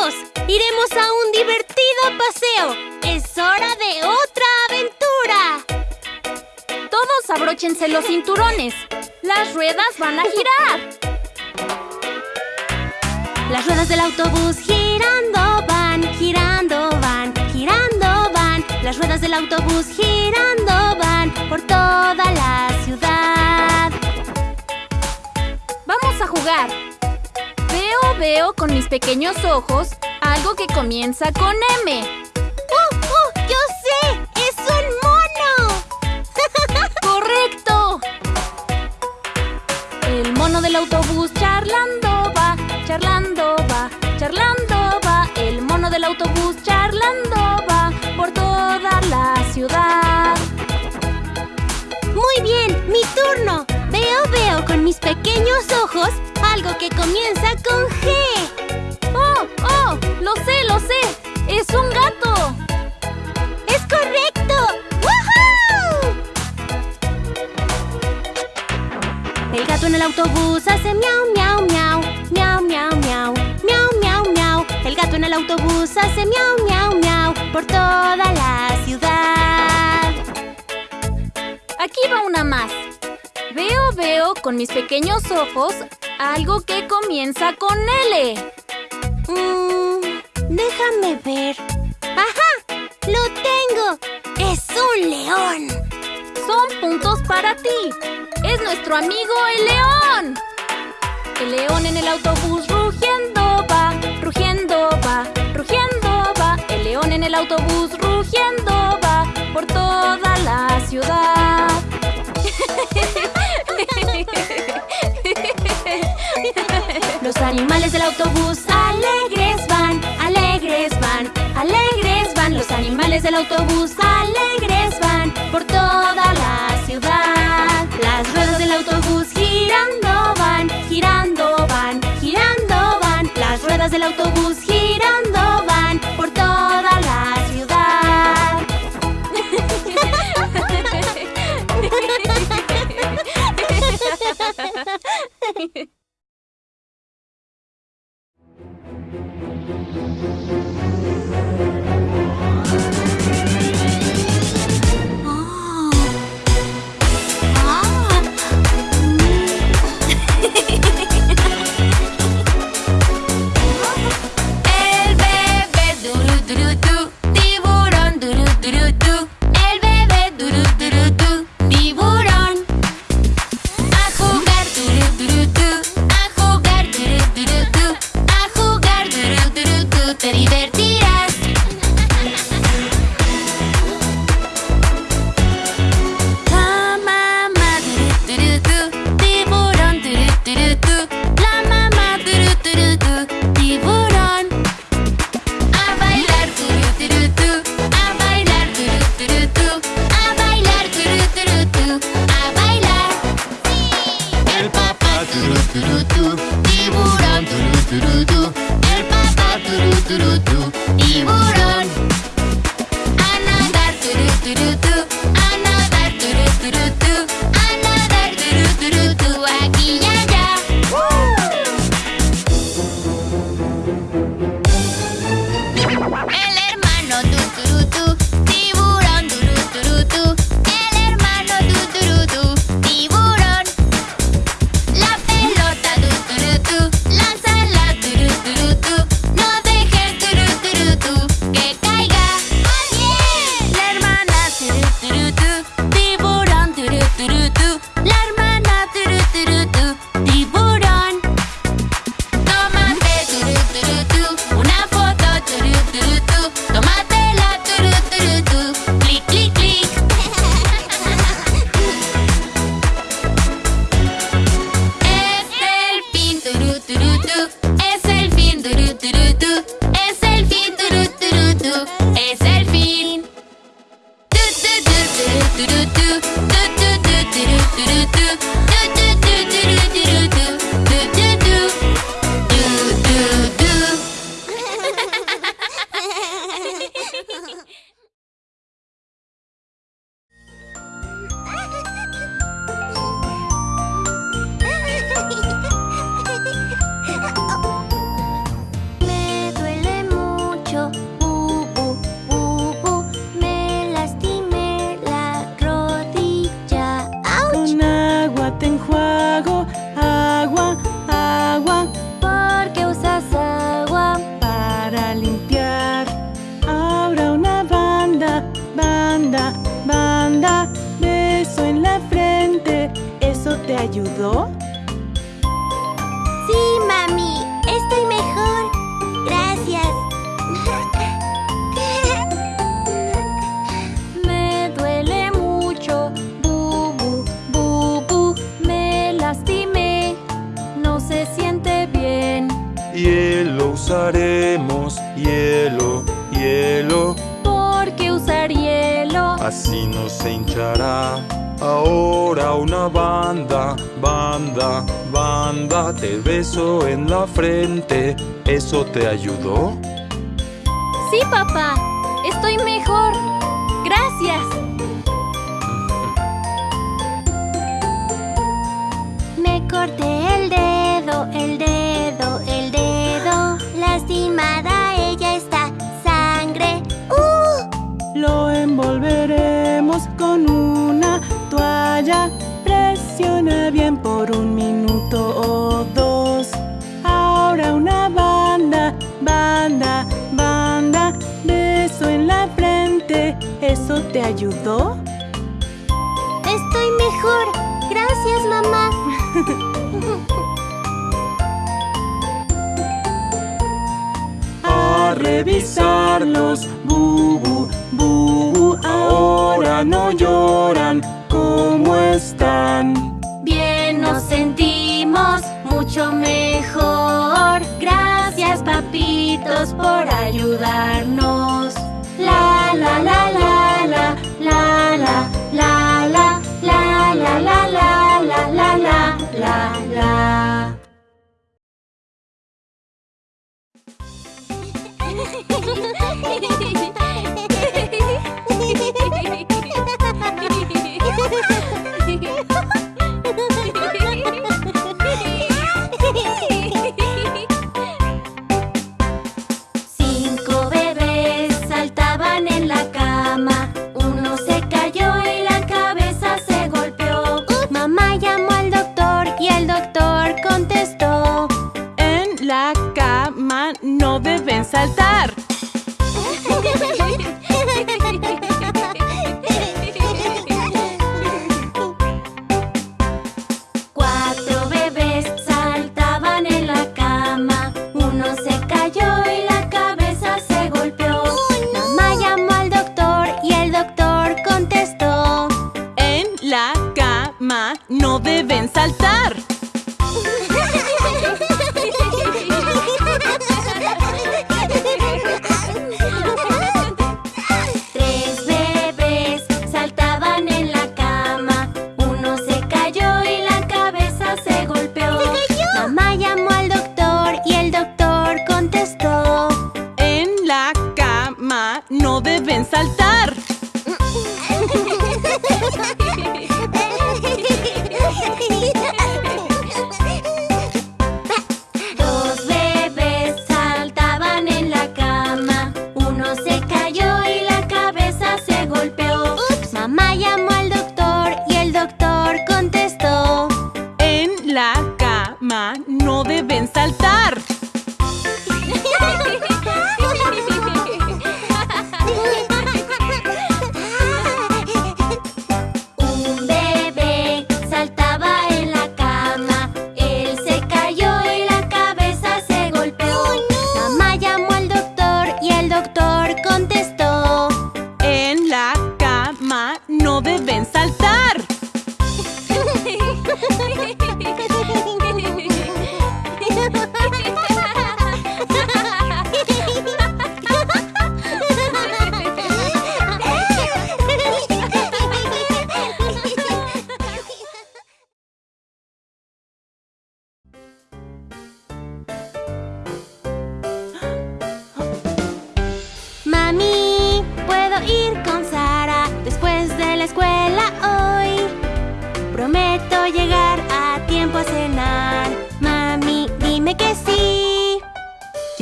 ¡Iremos a un divertido paseo! ¡Es hora de otra aventura! Todos abróchense los cinturones. Las ruedas van a girar. Las ruedas del autobús girando van, girando van, girando van. Las ruedas del autobús girando van por toda la ciudad. Vamos a jugar. Veo, con mis pequeños ojos algo que comienza con M. ¡Uh, uh! ¡Yo sé! ¡Es un mono! ¡Correcto! El mono del autobús charlando va, charlando va, charlando va. El mono del autobús charlando va por toda la ciudad. Muy bien, mi turno. Veo, veo con mis pequeños ojos algo que comienza con G. ¡Oh, oh! ¡Lo sé, lo sé! ¡Es un gato! ¡Es correcto! ¡Woohoo! El gato en el autobús hace miau, miau, miau. Miau, miau, miau. Miau, miau, miau. El gato en el autobús hace miau, miau, miau. Por toda la ciudad. Aquí va una más. Veo, veo con mis pequeños ojos algo que comienza con L. Mm, déjame ver. ¡Ajá! ¡Lo tengo! ¡Es un león! Son puntos para ti. Es nuestro amigo el león. El león en el autobús rugiendo va, rugiendo va, rugiendo va. El león en el autobús rugiendo va por toda la ciudad. Animales del autobús alegres van, alegres van, alegres van. Los animales del autobús alegres van por Ahora una banda, banda, banda. Te beso en la frente. ¿Eso te ayudó? Sí, papá. Estoy mejor. Gracias. Me corté Presiona bien por un minuto o dos. Ahora una banda, banda, banda. Beso en la frente. ¿Eso te ayudó? Estoy mejor. Gracias, mamá. A revisarlos. Bubu, bubu. Ahora no lloran. ¿Cómo están? Mejor. Gracias, papitos, por ayudarnos. La la la la la la la la la la la la la la la la la la doctor y el doctor contestó. En la cama no deben saltar. deben saltar. Dos bebés saltaban en la cama. Uno se cayó y la cabeza se golpeó. Mamá llamó al doctor y el doctor contestó. En la cama no deben saltar. saltar. Mami, ¿puedo ir con Sara después de la escuela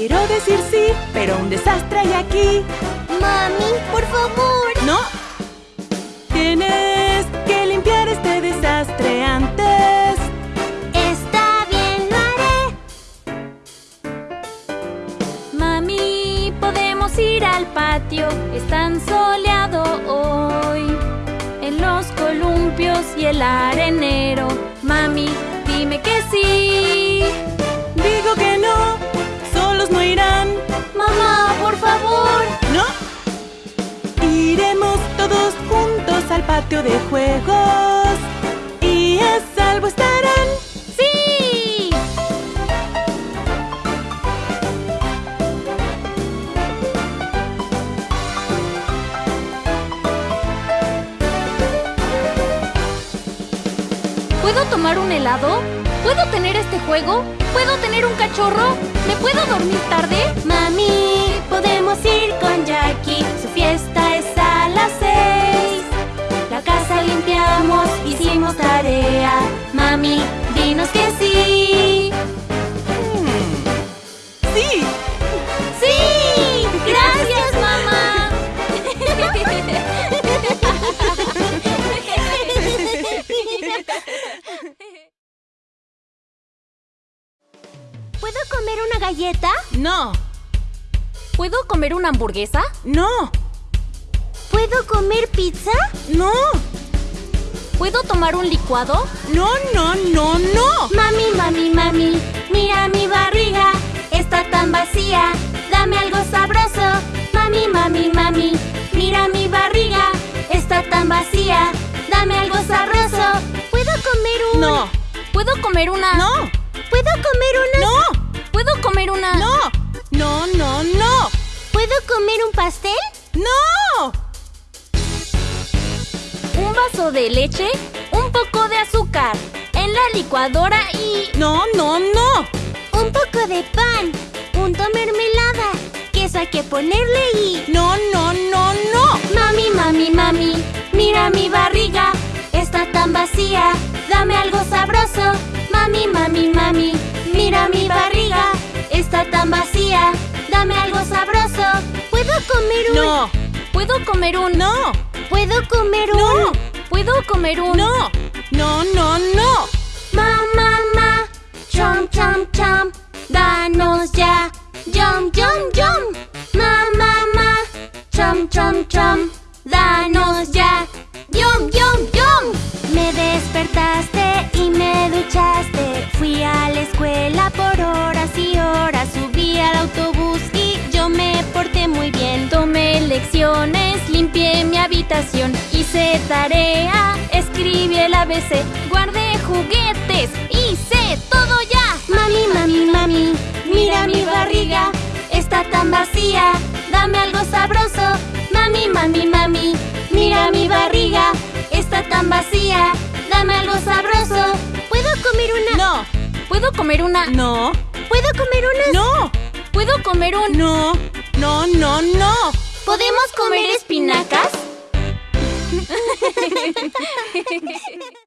Quiero decir sí, pero un desastre hay aquí. Mami, por favor. No. Tienes que limpiar este desastre antes. Está bien, lo haré. Mami, podemos ir al patio. Es tan soleado hoy. En los columpios y el arenero. Mami, dime que sí. Digo que no, no irán. Mamá, por favor. ¿No? Iremos todos juntos al patio de juegos. Y a salvo estarán. ¡Sí! ¿Puedo tomar un helado? ¿Puedo tener este juego? ¿Puedo tener un cachorro? ¿Me puedo dormir tarde? Mami, podemos ir con Jackie. Su fiesta ¿Puedo comer una hamburguesa? ¡No! ¿Puedo comer pizza? ¡No! ¿Puedo tomar un licuado? ¡No, no, no, no! Mami, mami, mami, mira mi barriga, está tan vacía. Dame algo sabroso. Mami, mami, mami, mira mi barriga, está tan vacía. Dame algo sabroso. ¿Puedo comer un? ¡No! ¿Puedo comer una? ¡No! ¿Puedo comer una? ¡No! ¿Puedo comer una? ¡No! ¡No, no, no! ¿Puedo comer un pastel? ¡No! Un vaso de leche, un poco de azúcar, en la licuadora y... ¡No, no, no! Un poco de pan, punto mermelada, queso hay que ponerle y... ¡No, no, no, no! Mami, mami, mami, mira mi barriga, está tan vacía. Dame algo sabroso. Mami, mami, mami, mira mi barriga, está tan vacía. Dame algo sabroso. ¿Puedo comer un? ¡No! ¿Puedo comer un... ¡No! ¿Puedo comer un? ¡No! ¿Puedo comer un... ¡No! ¡No, no, no! Ma, ma, ma, chom, chom, chom, danos ya. Yum, yum, yum. Ma, ma, ma, chom, chom, chom, danos ya. Yum, yum, yum. Me despertaste y me duchaste. Fui a la escuela por horas lecciones, limpié mi habitación, hice tarea, escribí el ABC, guardé juguetes, hice todo ya. Mami, mami, mami, mira mi barriga, está tan vacía. Dame algo sabroso. Mami, mami, mami, mira mi barriga, está tan vacía. Dame algo sabroso. ¿Puedo comer una? ¡No! ¿Puedo comer una? ¡No! ¿Puedo comer una? ¡No! ¿Puedo comer un... ¡No! ¡No, no, no! ¿Podemos comer espinacas?